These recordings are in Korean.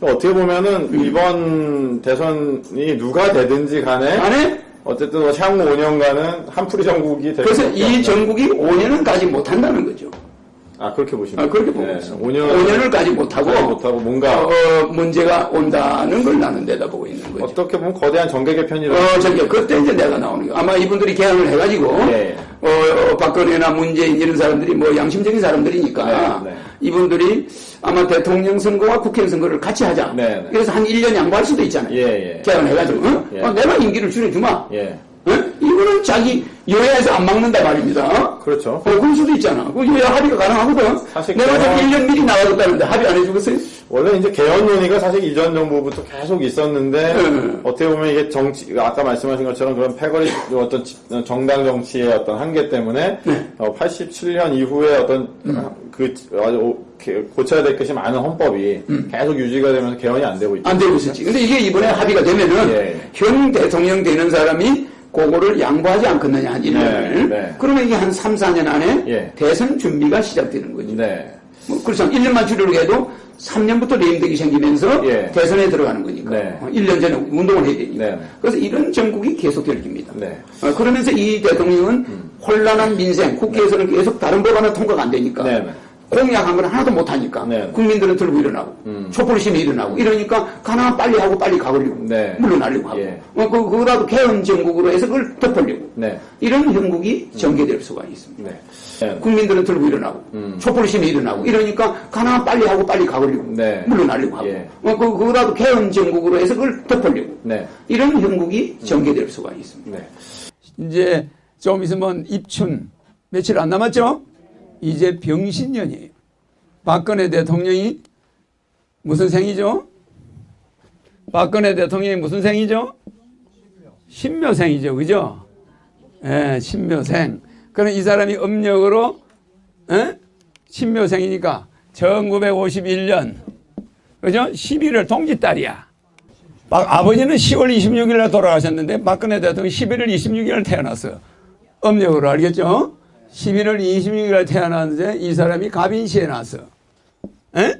어떻게 보면은 이번 대선이 누가 되든지 간에 안에 어쨌든 뭐 향후 5년간은 한풀이 정국이 될 그래서 이. 정국이 5년은 가지 못한다는 거죠. 아 그렇게 보시면 아, 그렇게 보고 있습니다. 5년 5년을 가지 못하고, 못하고 뭔가 어, 어, 문제가 온다는 걸 나는 내다보고 있는 거죠. 어떻게 보면 거대한 정계 개편이라 어, 저기, 그때 이제 내가 나오는 거. 아마 이분들이 개항을 해가지고, 네. 어, 어, 박근혜나 문재인 이런 사람들이 뭐 양심적인 사람들이니까, 네, 네. 이분들이 아마 대통령 선거와 국회의원 선거를 같이 하자. 네, 네. 그래서 한 1년 양보할 수도 있잖아요. 예, 예. 개항을 해가지고, 어? 예. 어, 내가 임기를 줄여주마. 예 어? 이거는 자기 여야에서 안 막는다 말입니다. 그렇죠 어, 그럴 수도 있잖아. 그 여야 합의가 가능하거든. 사실 내가 좀 1년 미리 나가줬다는데 합의 안 해주겠어요? 원래 이제 개헌 논의가 사실 이전 정부부터 계속 있었는데 네. 어떻게 보면 이게 정치 아까 말씀하신 것처럼 그런 패거리 어떤 지- 정당 정치의 어떤 한계 때문에 네. 어, 87년 이후에 어떤 음. 그 아주 오- 개- 고쳐야 될 것이 많은 헌법이 계속 유지가 되면서 개헌이 안 되고 있죠. 음. 안 되고 있었지. 근데 이게 이번에 합의가 되면은 예. 현 대통령 되는 사람이 그거를 양보하지 않겠느냐, 한 1년을. 네, 네. 그러면 이게 한 3, 4년 안에 예. 대선 준비가 시작되는 거죠. 네. 뭐 그렇죠. 1년만 줄이려고 해도 3년부터 레임덕이 생기면서 예. 대선에 들어가는 거니까. 네. 어, 1년 전에 운동을 해야 되니까. 네. 그래서 이런 정국이 계속될 겁니다. 네. 어, 그러면서 이 대통령은 혼란한 민생, 국회에서는 계속 다른 법안은 통과가 안 되니까 네, 네. 공약한 걸 하나도 못하니까 네. 국민들은 들고 일어나고 촛불심이 일어나고 이러니까 가능한 빨리 하고 빨리 가버리고 네. 물러나려고 하고 예. 어, 그, 그거라도 개헌 정국으로 해서 그걸 덮으려고 네. 이런 형국이 전개될 수가 있습니다. 네. 네. 국민들은 들고 일어나고 촛불심이 일어나고 이러니까 가능한 빨리 하고 빨리 가버리고 네. 물러나려고 하고 예. 어, 그, 그거라도 개헌 정국으로 해서 그걸 덮으려고 네. 이런 형국이 전개될 수가 있습니다. 네. 이제 좀 있으면 입춘 며칠 안 남았죠? 이제 병신년이에요. 박근혜 대통령이 무슨 생이죠? 박근혜 대통령이 무슨 생이죠? 신묘생이죠. 그죠? 예, 신묘생. 그럼 이 사람이 음력으로 예? 신묘생이니까 1951년 그죠? 11월 동짓달이야. 막 아버지는 10월 26일 날 돌아가셨는데 박근혜 대통령이 11월 26일 날 태어났어요. 음력으로 알겠죠? 11월 26일 날 태어났는데 이 사람이 가빈시에 났어. 에?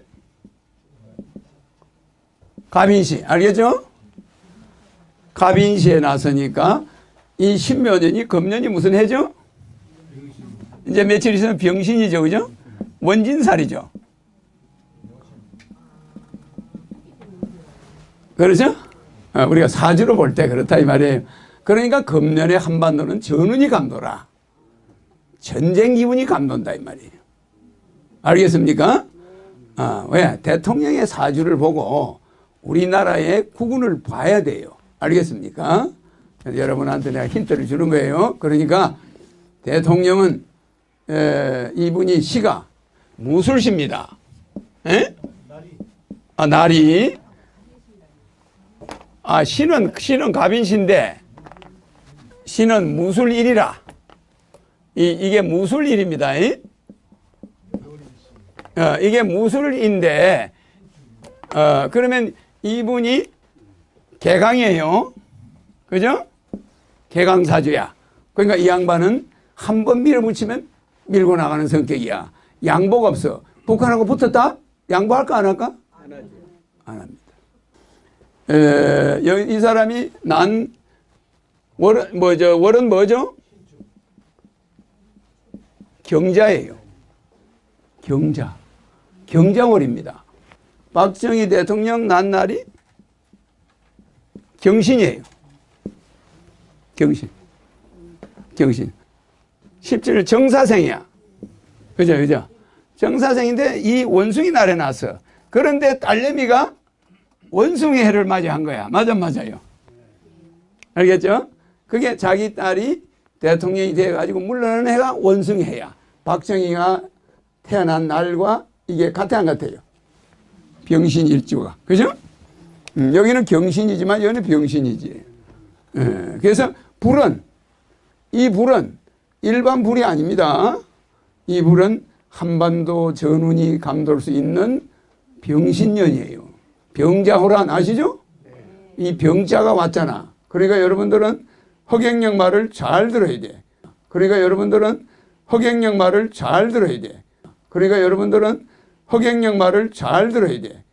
가빈시 알겠죠? 가빈시에 났으니까 이 신묘년이 금년이 무슨 해죠? 이제 며칠 있으면 병신이죠. 그죠? 원진살이죠. 그렇죠? 어, 우리가 사주로 볼 때 그렇다 이 말이에요. 그러니까 금년에 한반도는 전운이 감도라. 전쟁 기분이 감돈다 이 말이에요. 알겠습니까? 아, 왜? 대통령의 사주를 보고 우리나라의 국운을 봐야 돼요. 알겠습니까? 여러분한테 내가 힌트를 주는 거예요. 그러니까 대통령은 에, 이분이 시가 무술시입니다. 에? 아, 날이 아, 신은, 신은 갑인신데, 신은 무술일이라. 이, 이게 무술일입니다. 이? 어, 이게 무술인데, 어, 그러면 이분이 개강이에요. 그죠? 개강사주야. 그러니까 이 양반은 한 번 밀어붙이면 밀고 나가는 성격이야. 양복 없어. 북한하고 붙었다? 양보할까, 안 할까? 안 합니다. 에, 여- 이 사람이 난 월은 뭐죠? 월은 뭐죠? 경자예요. 경자. 경자월입니다. 박정희 대통령 난 날이 경신이에요. 경신. 경신. 17일 정사생이야. 그죠, 그죠? 정사생인데 이 원숭이 날에 났어. 그런데 딸내미가 원숭이 해를 맞이한 거야. 맞아, 맞아요. 알겠죠? 그게 자기 딸이 대통령이 돼가지고 물러나는 해가 원숭이 해야. 박정희가 태어난 날과 이게 같아, 안 같아요? 병신 일주가. 그죠? 음, 여기는 경신이지만 여기는 병신이지. 예, 그래서 불은, 이 불은 일반 불이 아닙니다. 이 불은 한반도 전운이 감돌 수 있는 병신년이에요. 병자호란 아시죠? 이 병자가 왔잖아. 그러니까 여러분들은 허경영 말을 잘 들어야 돼. 그러니까 여러분들은 허경영 말을 잘 들어야 돼. 그러니까 여러분들은 허경영 말을 잘 들어야 돼.